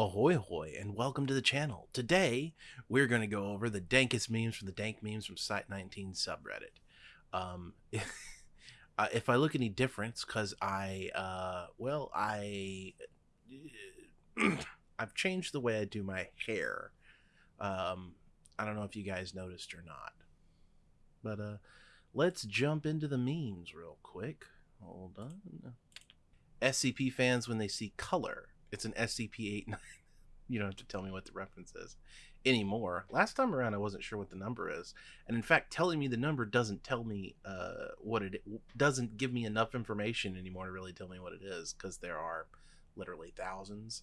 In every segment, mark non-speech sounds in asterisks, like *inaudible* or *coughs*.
Ahoy hoy and welcome to the channel. Today we're going to go over the dankest memes from the dank memes from Site 19 subreddit. Um, *laughs* uh, if I look any difference, because I, uh, well, I, *clears throat* I've changed the way I do my hair. Um, I don't know if you guys noticed or not, but uh, let's jump into the memes real quick. Hold on. SCP fans when they see color it's an SCP-89. *laughs* you don't have to tell me what the reference is anymore. Last time around, I wasn't sure what the number is, and in fact, telling me the number doesn't tell me uh, what it doesn't give me enough information anymore to really tell me what it is because there are literally thousands.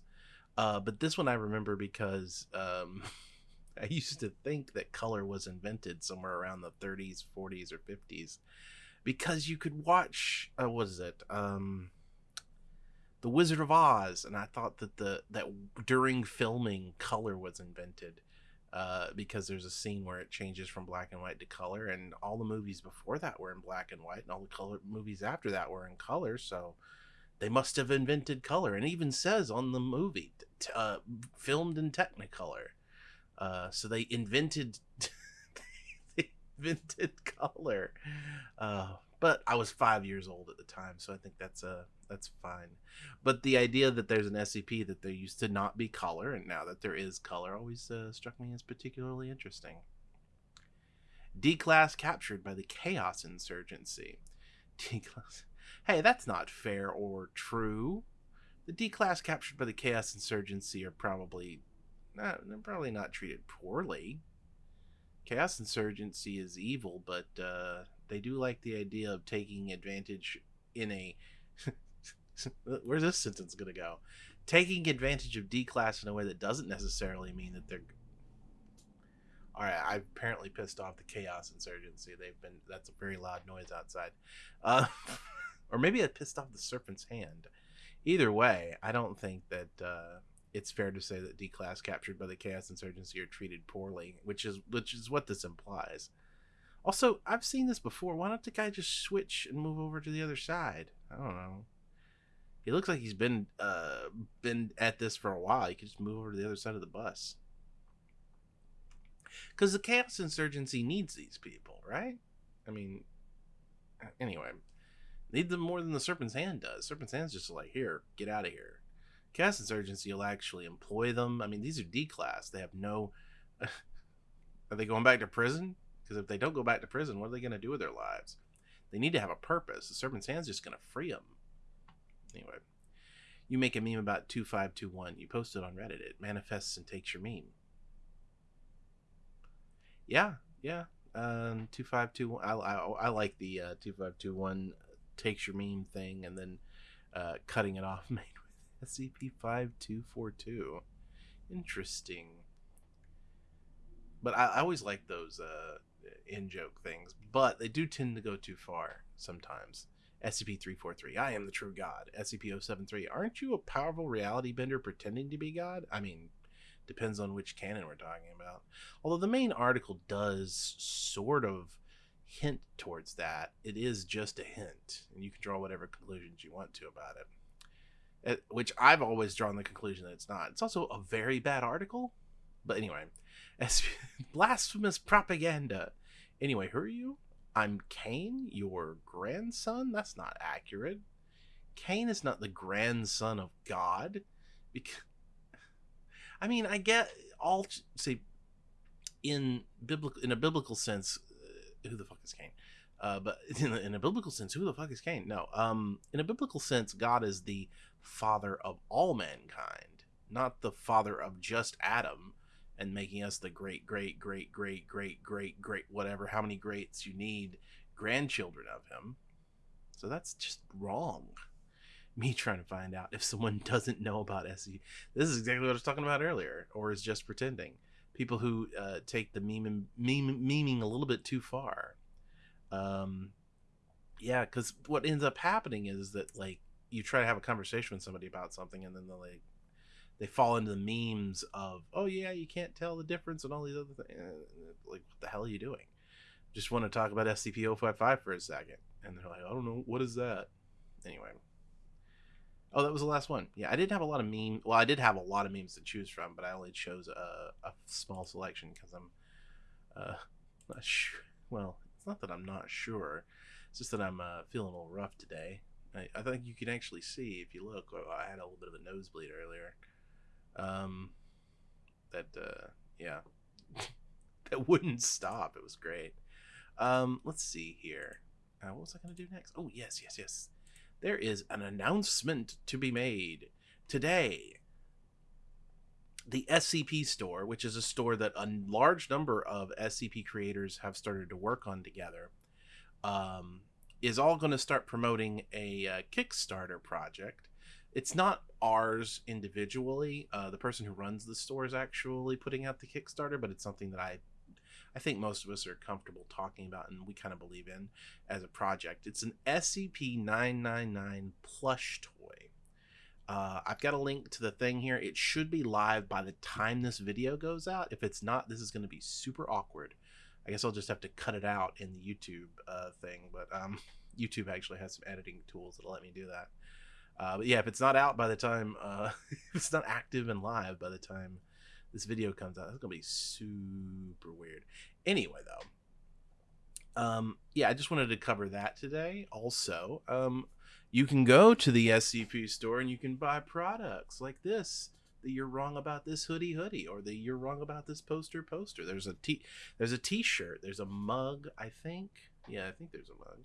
Uh, but this one I remember because um, *laughs* I used to think that color was invented somewhere around the 30s, 40s, or 50s because you could watch. Uh, what is it? Um, the Wizard of Oz, and I thought that the that during filming color was invented uh, because there's a scene where it changes from black and white to color, and all the movies before that were in black and white, and all the color movies after that were in color. So they must have invented color, and even says on the movie, uh, filmed in Technicolor. Uh, so they invented *laughs* they invented color. Uh, but I was five years old at the time, so I think that's a that's fine. But the idea that there's an SCP that there used to not be color, and now that there is color, always uh, struck me as particularly interesting. D class captured by the Chaos Insurgency. D class. Hey, that's not fair or true. The D class captured by the Chaos Insurgency are probably not, probably not treated poorly. Chaos Insurgency is evil, but uh, they do like the idea of taking advantage in a *laughs* where's this sentence gonna go? Taking advantage of d class in a way that doesn't necessarily mean that they're all right i've apparently pissed off the chaos insurgency. They've been that's a very loud noise outside. Uh, *laughs* or maybe i pissed off the serpent's hand. Either way i don't think that uh, it's fair to say that d class captured by the chaos insurgency are treated poorly which is which is what this implies also, I've seen this before. Why don't the guy just switch and move over to the other side? I don't know. He looks like he's been uh been at this for a while. He could just move over to the other side of the bus. Because the chaos insurgency needs these people, right? I mean, anyway, need them more than the serpent's hand does. Serpent's hand's just like, here, get out of here. Chaos insurgency will actually employ them. I mean, these are D class. They have no. *laughs* are they going back to prison? Because if they don't go back to prison, what are they going to do with their lives? They need to have a purpose. The serpent's hand's just going to free them. Anyway, you make a meme about 2521. You post it on Reddit. It manifests and takes your meme. Yeah, yeah. Um, 2521. I, I, I like the uh, 2521 takes your meme thing and then uh, cutting it off *laughs* made with SCP 5242. Interesting. But I, I always like those uh, in joke things, but they do tend to go too far sometimes. SCP 343, I am the true God. SCP 073, aren't you a powerful reality bender pretending to be God? I mean, depends on which canon we're talking about. Although the main article does sort of hint towards that, it is just a hint, and you can draw whatever conclusions you want to about it. it which I've always drawn the conclusion that it's not. It's also a very bad article, but anyway, *laughs* blasphemous propaganda. Anyway, who are you? I'm Cain, your grandson? That's not accurate. Cain is not the grandson of God. Because, *laughs* I mean, I get all say in biblical in a biblical sense, uh, who the fuck is Cain? Uh, but *laughs* in a, in a, biblical sense, who the fuck is Cain? No. Um, in a biblical sense, God is the father of all mankind, not the father of just Adam and making us the great, great, great, great, great, great, great, whatever, how many greats you need, grandchildren of him. So that's just wrong. *laughs* Me trying to find out if someone *laughs* doesn't know about SE. This is exactly what I was talking about earlier, or is just pretending. People who uh, take the meme, meme, memeing a little bit too far. Um, yeah, because what ends up happening is that like you try to have a conversation with somebody about something, and then they're like, they fall into the memes of oh yeah you can't tell the difference and all these other things like what the hell are you doing just want to talk about scp-055 for a second and they're like i don't know what is that anyway Oh, that was the last one. Yeah, I didn't have a lot of meme. Well, I did have a lot of memes to choose from, but I only chose a, a small selection because I'm uh, not sure. Well, it's not that I'm not sure. It's just that I'm uh, feeling a little rough today. I, I think you can actually see if you look. I had a little bit of a nosebleed earlier. Um, that uh, yeah, *laughs* that wouldn't stop. It was great. Um, let's see here. Uh, what was I going to do next? Oh yes, yes, yes. There is an announcement to be made today. The SCP store, which is a store that a large number of SCP creators have started to work on together, um, is all going to start promoting a uh, Kickstarter project. It's not ours individually. Uh, the person who runs the store is actually putting out the Kickstarter, but it's something that I I think most of us are comfortable talking about and we kind of believe in as a project. It's an SCP 999 plush toy. Uh, I've got a link to the thing here. It should be live by the time this video goes out. If it's not, this is going to be super awkward. I guess I'll just have to cut it out in the YouTube uh, thing, but um, *laughs* YouTube actually has some editing tools that'll let me do that. Uh, but yeah, if it's not out by the time, uh, *laughs* if it's not active and live by the time this video comes out, it's gonna be super weird. Anyway, though, um, yeah, I just wanted to cover that today. Also, um, you can go to the SCP store and you can buy products like this. That you're wrong about this hoodie hoodie, or that you're wrong about this poster poster. There's a t there's a t-shirt, there's a mug, I think. Yeah, I think there's a mug.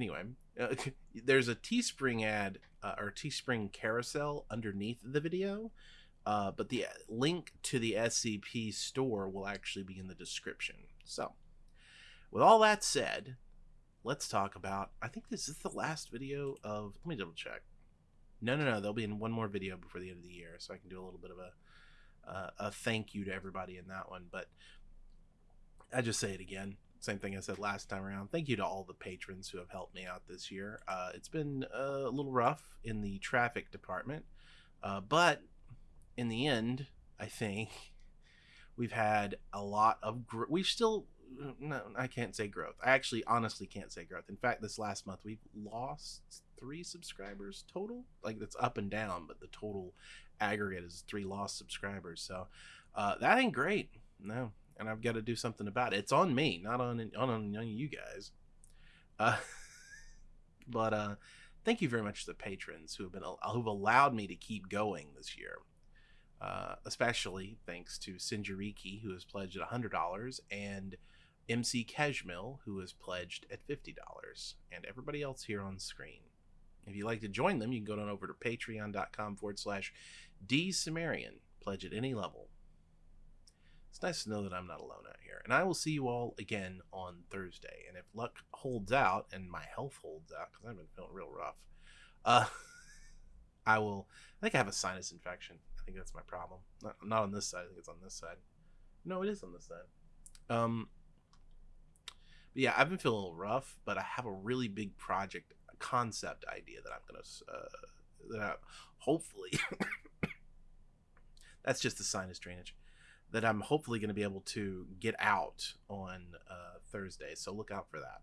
Anyway, uh, *laughs* there's a Teespring ad uh, or Teespring carousel underneath the video uh, but the link to the SCP store will actually be in the description. So, with all that said, let's talk about. I think this is the last video of. Let me double check. No, no, no. There'll be in one more video before the end of the year, so I can do a little bit of a uh, a thank you to everybody in that one. But I just say it again. Same thing I said last time around. Thank you to all the patrons who have helped me out this year. Uh, it's been a little rough in the traffic department, uh, but in the end, I think *laughs* we've had a lot of gr- we've still no, I can't say growth. I actually honestly can't say growth. In fact, this last month we've lost three subscribers total. Like that's up and down, but the total aggregate is three lost subscribers. So uh, that ain't great. No, and I've got to do something about it. It's on me, not on on, on you guys. Uh, *laughs* but uh, thank you very much to the patrons who have been who've allowed me to keep going this year. Uh, especially thanks to Sinjariki, who has pledged at $100, and MC Keshmil, who has pledged at $50, and everybody else here on screen. If you'd like to join them, you can go on over to patreon.com forward slash dsumerian. Pledge at any level. It's nice to know that I'm not alone out here. And I will see you all again on Thursday. And if luck holds out and my health holds out, because I've been feeling real rough, uh, *laughs* I will. I think I have a sinus infection I think that's my problem. Not, not on this side. I think it's on this side. No, it is on this side. Um, but yeah, I've been feeling a little rough, but I have a really big project concept idea that I'm gonna uh, that I, hopefully *coughs* that's just the sinus drainage that I'm hopefully going to be able to get out on uh, Thursday. So look out for that,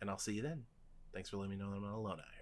and I'll see you then. Thanks for letting me know that I'm not alone out here.